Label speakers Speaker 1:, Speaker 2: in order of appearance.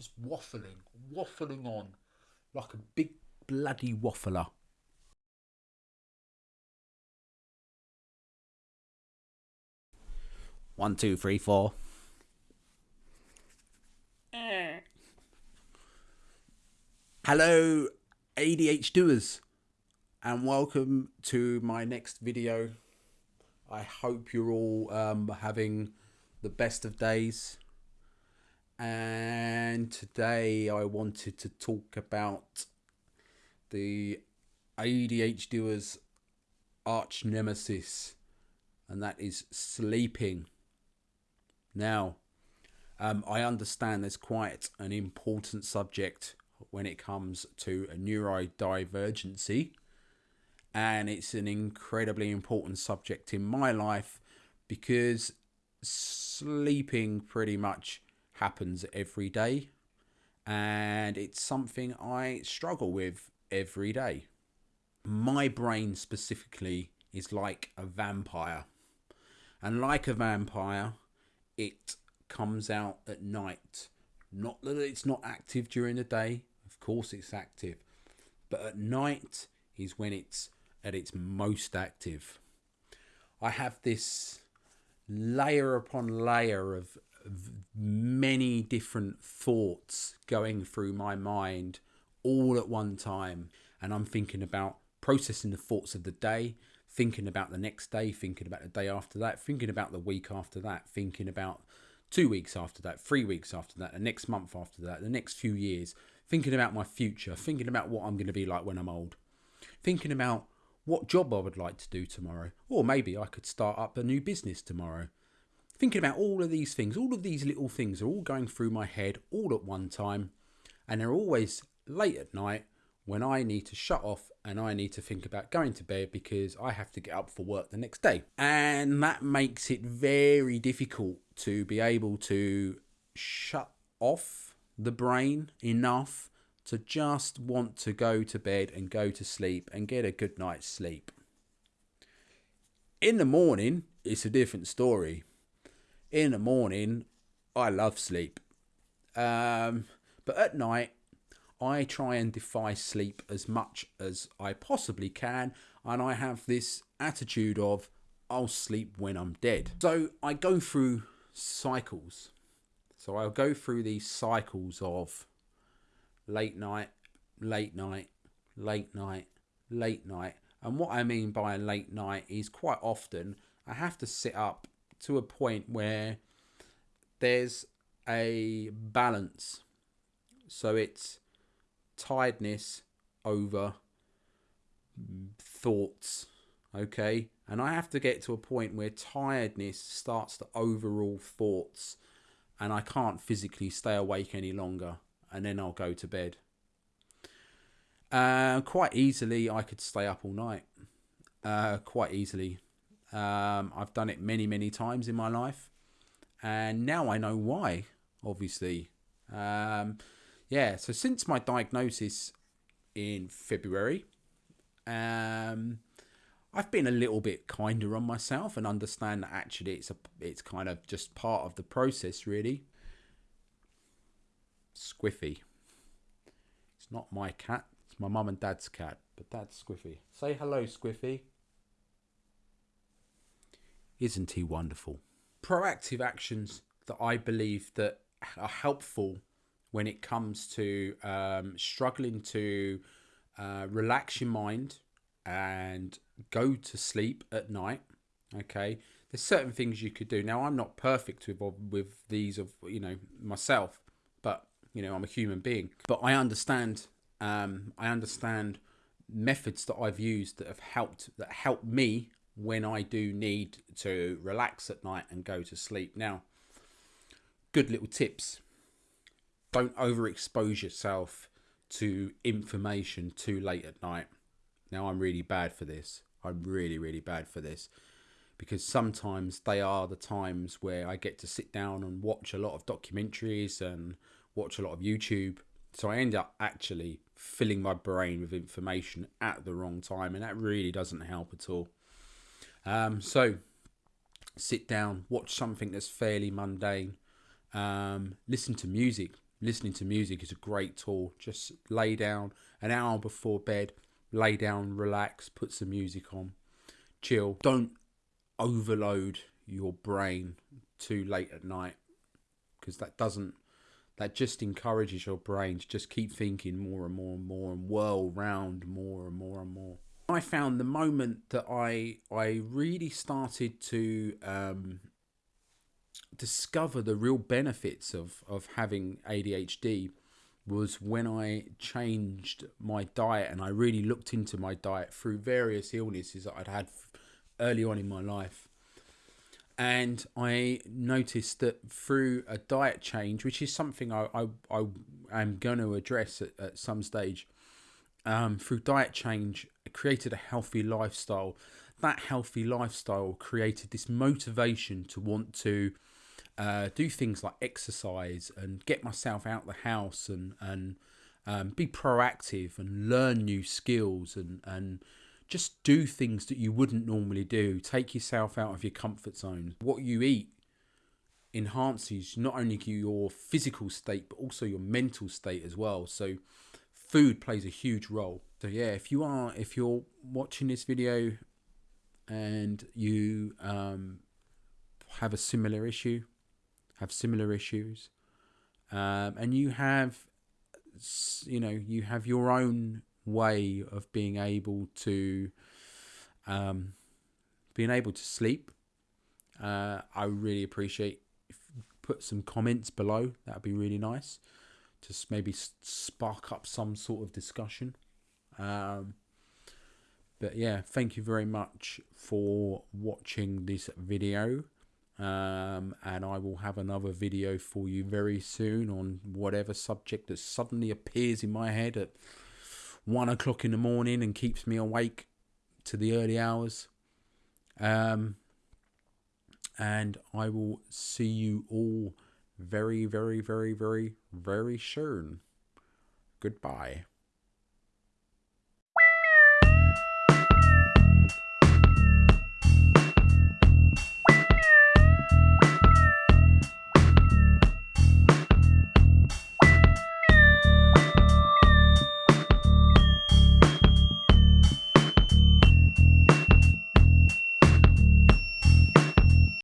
Speaker 1: just waffling, waffling on like a big bloody waffler. One, two, three, four. Hello, ADHDers, and welcome to my next video. I hope you're all um, having the best of days. And today I wanted to talk about the ADHDers' arch nemesis, and that is sleeping. Now, um, I understand there's quite an important subject when it comes to neurodivergency, and it's an incredibly important subject in my life because sleeping pretty much happens every day, and it's something I struggle with every day. My brain specifically is like a vampire, and like a vampire, it comes out at night. Not that it's not active during the day, of course it's active, but at night is when it's at its most active. I have this layer upon layer of, of many different thoughts going through my mind all at one time, and I'm thinking about processing the thoughts of the day, thinking about the next day, thinking about the day after that, thinking about the week after that, thinking about two weeks after that, three weeks after that, the next month after that, the next few years, thinking about my future, thinking about what I'm going to be like when I'm old, thinking about what job I would like to do tomorrow, or maybe I could start up a new business tomorrow. Thinking about all of these things, all of these little things are all going through my head all at one time, and they're always late at night when I need to shut off and I need to think about going to bed because I have to get up for work the next day. And that makes it very difficult to be able to shut off the brain enough to just want to go to bed and go to sleep and get a good night's sleep. In the morning, it's a different story. In the morning, I love sleep. Um, but at night, I try and defy sleep as much as I possibly can, and I have this attitude of I'll sleep when I'm dead. So I go through cycles. So I'll go through these cycles of late night, late night, late night, late night. And what I mean by a late night is quite often I have to sit up to a point where there's a balance. So it's tiredness over thoughts okay? And i have to get to a point where tiredness starts to overrule thoughts and i can't physically stay awake any longer and then i'll go to bed. Uh, quite easily i could stay up all night. Uh, quite easily um, i've done it many many times in my life and now i know why obviously um, yeah, so since my diagnosis in February, um, I've been a little bit kinder on myself and understand that actually it's a it's kind of just part of the process, really. Squiffy. It's not my cat. It's my mum and dad's cat, but that's Squiffy. Say hello, Squiffy. Isn't he wonderful? Proactive actions that I believe that are helpful when it comes to um, struggling to uh, relax your mind and go to sleep at night. Okay, there's certain things you could do. Now, I'm not perfect with with these of you know myself, but you know I'm a human being. But I understand. Um, I understand methods that I've used that have helped that helped me when I do need to relax at night and go to sleep. Now, good little tips don't overexpose yourself to information too late at night. Now, I'm really bad for this. I'm really, really bad for this because sometimes they are the times where I get to sit down and watch a lot of documentaries and watch a lot of YouTube. So I end up actually filling my brain with information at the wrong time, and that really doesn't help at all. Um, so sit down, watch something that's fairly mundane, um, listen to music, listening to music is a great tool. Just lay down an hour before bed, lay down, relax, put some music on, chill. Don't overload your brain too late at night because that doesn't that just encourages your brain to just keep thinking more and more and more and whirl round more and more and more. I found the moment that I I really started to um, discover the real benefits of of having ADHD was when I changed my diet and I really looked into my diet through various illnesses that I'd had early on in my life. And I noticed that through a diet change, which is something I, I, I am going to address at, at some stage, um, through diet change, created a healthy lifestyle. That healthy lifestyle created this motivation to want to uh, do things like exercise and get myself out the house and and um, be proactive and learn new skills and and just do things that you wouldn't normally do. Take yourself out of your comfort zone. What you eat enhances not only your physical state but also your mental state as well. So food plays a huge role. So yeah, if you are if you're watching this video and you um, have a similar issue, have similar issues, um, and you have, you know, you have your own way of being able to, um, being able to sleep. Uh, I really appreciate put some comments below. That'd be really nice. Just maybe spark up some sort of discussion. Um, but yeah, thank you very much for watching this video um, and I will have another video for you very soon on whatever subject that suddenly appears in my head at one o'clock in the morning and keeps me awake to the early hours. Um, and I will see you all very, very, very, very, very soon. Goodbye.